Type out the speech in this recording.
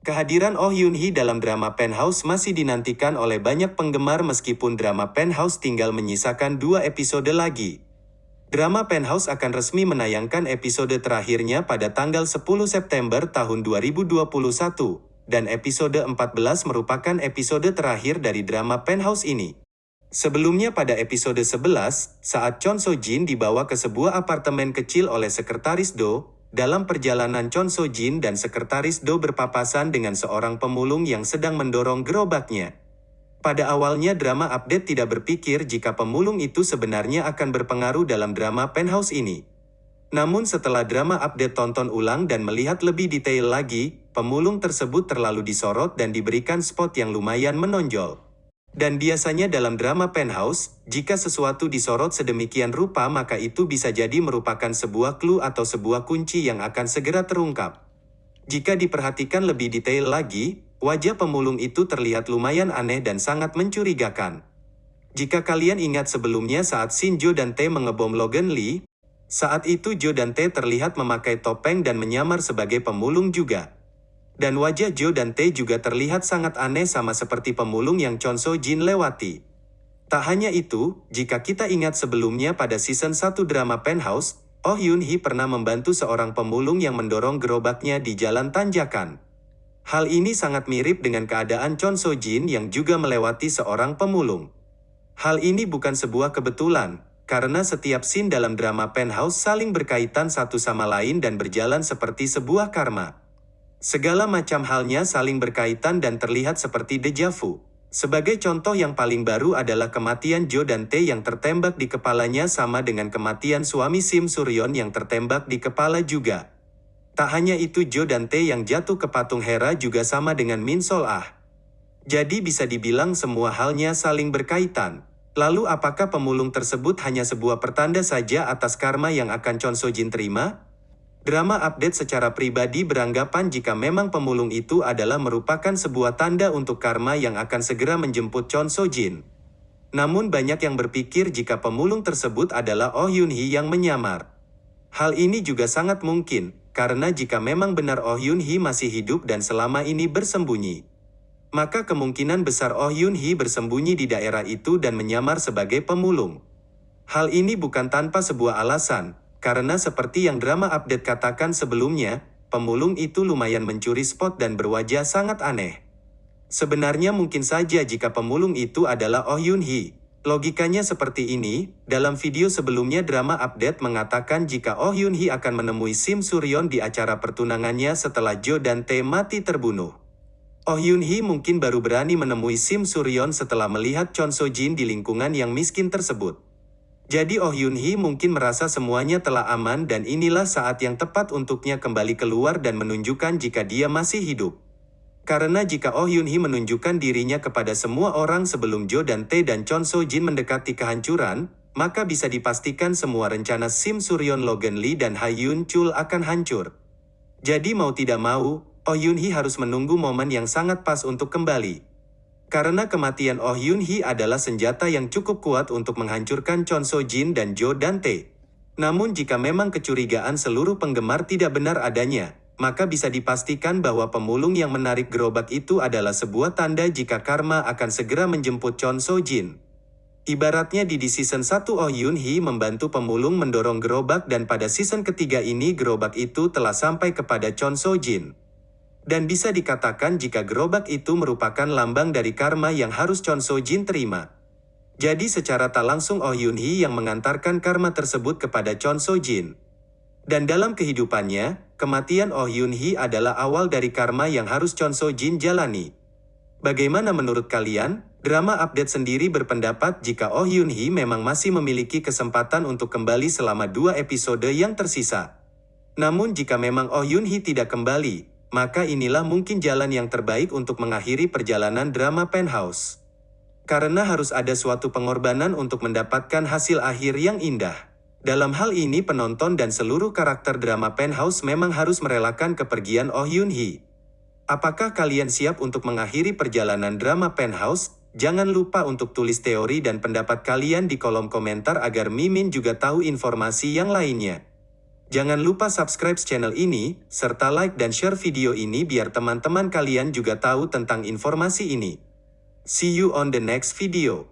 Kehadiran Oh Yoon Hee dalam drama Penthouse masih dinantikan oleh banyak penggemar meskipun drama Penthouse tinggal menyisakan dua episode lagi. Drama Penthouse akan resmi menayangkan episode terakhirnya pada tanggal 10 September tahun 2021, dan episode 14 merupakan episode terakhir dari drama Penthouse ini. Sebelumnya pada episode 11, saat Chon So Jin dibawa ke sebuah apartemen kecil oleh sekretaris Do, dalam perjalanan Chon So Jin dan sekretaris Do berpapasan dengan seorang pemulung yang sedang mendorong gerobaknya. Pada awalnya drama update tidak berpikir jika pemulung itu sebenarnya akan berpengaruh dalam drama Penthouse ini. Namun setelah drama update tonton ulang dan melihat lebih detail lagi, pemulung tersebut terlalu disorot dan diberikan spot yang lumayan menonjol. Dan biasanya dalam drama penthouse, jika sesuatu disorot sedemikian rupa maka itu bisa jadi merupakan sebuah clue atau sebuah kunci yang akan segera terungkap. Jika diperhatikan lebih detail lagi, wajah pemulung itu terlihat lumayan aneh dan sangat mencurigakan. Jika kalian ingat sebelumnya saat Shinjo dan Tae mengebom Logan Lee, saat itu Jo dan Tae terlihat memakai topeng dan menyamar sebagai pemulung juga. Dan wajah Jo dan Tae juga terlihat sangat aneh sama seperti pemulung yang Chon So Jin lewati. Tak hanya itu, jika kita ingat sebelumnya pada season 1 drama Penthouse, Oh Yoon Hee pernah membantu seorang pemulung yang mendorong gerobaknya di jalan tanjakan. Hal ini sangat mirip dengan keadaan Chon So Jin yang juga melewati seorang pemulung. Hal ini bukan sebuah kebetulan, karena setiap scene dalam drama Penthouse saling berkaitan satu sama lain dan berjalan seperti sebuah karma. Segala macam halnya saling berkaitan dan terlihat seperti deja vu. Sebagai contoh yang paling baru adalah kematian Jo dan Tae yang tertembak di kepalanya sama dengan kematian suami Sim Suryon yang tertembak di kepala juga. Tak hanya itu Jo dan Tae yang jatuh ke patung Hera juga sama dengan Min Sol Ah. Jadi bisa dibilang semua halnya saling berkaitan. Lalu apakah pemulung tersebut hanya sebuah pertanda saja atas karma yang akan Chon So Jin terima? Drama update secara pribadi beranggapan jika memang pemulung itu adalah merupakan sebuah tanda untuk karma yang akan segera menjemput Chon So Jin. Namun banyak yang berpikir jika pemulung tersebut adalah Oh Yoon Hee yang menyamar. Hal ini juga sangat mungkin, karena jika memang benar Oh Yoon Hee masih hidup dan selama ini bersembunyi, maka kemungkinan besar Oh Yoon Hee bersembunyi di daerah itu dan menyamar sebagai pemulung. Hal ini bukan tanpa sebuah alasan, karena seperti yang drama update katakan sebelumnya, pemulung itu lumayan mencuri spot dan berwajah sangat aneh. Sebenarnya mungkin saja jika pemulung itu adalah Oh Yoon Hee. Logikanya seperti ini, dalam video sebelumnya drama update mengatakan jika Oh Yoon Hee akan menemui Sim Suryon di acara pertunangannya setelah Jo dan Tae mati terbunuh. Oh Yoon Hee mungkin baru berani menemui Sim Suryon setelah melihat Chon So Jin di lingkungan yang miskin tersebut. Jadi Oh Yoon Hee mungkin merasa semuanya telah aman dan inilah saat yang tepat untuknya kembali keluar dan menunjukkan jika dia masih hidup. Karena jika Oh Yoon Hee menunjukkan dirinya kepada semua orang sebelum Jo dan Tae dan Chon So Jin mendekati kehancuran, maka bisa dipastikan semua rencana Sim Suryon Logan Lee dan Ha Yoon Chul akan hancur. Jadi mau tidak mau, Oh Yoon Hee harus menunggu momen yang sangat pas untuk kembali. Karena kematian Oh Yoon Hee adalah senjata yang cukup kuat untuk menghancurkan Chon So Jin dan Jo Dante. Namun jika memang kecurigaan seluruh penggemar tidak benar adanya, maka bisa dipastikan bahwa pemulung yang menarik gerobak itu adalah sebuah tanda jika karma akan segera menjemput Chon So Jin. Ibaratnya di, di season 1 Oh Yoon Hee membantu pemulung mendorong gerobak dan pada season ketiga ini gerobak itu telah sampai kepada Chon So Jin. Dan bisa dikatakan jika gerobak itu merupakan lambang dari karma yang harus Chon So Jin terima. Jadi secara tak langsung Oh Yoon Hee yang mengantarkan karma tersebut kepada Chon So Jin. Dan dalam kehidupannya, kematian Oh Yoon Hee adalah awal dari karma yang harus Chon So Jin jalani. Bagaimana menurut kalian? Drama update sendiri berpendapat jika Oh Yoon Hee memang masih memiliki kesempatan untuk kembali selama dua episode yang tersisa. Namun jika memang Oh Yoon Hee tidak kembali, maka inilah mungkin jalan yang terbaik untuk mengakhiri perjalanan drama Penthouse. Karena harus ada suatu pengorbanan untuk mendapatkan hasil akhir yang indah. Dalam hal ini penonton dan seluruh karakter drama Penthouse memang harus merelakan kepergian Oh Yoon Hee. Apakah kalian siap untuk mengakhiri perjalanan drama Penthouse? Jangan lupa untuk tulis teori dan pendapat kalian di kolom komentar agar Mimin juga tahu informasi yang lainnya. Jangan lupa subscribe channel ini, serta like dan share video ini biar teman-teman kalian juga tahu tentang informasi ini. See you on the next video.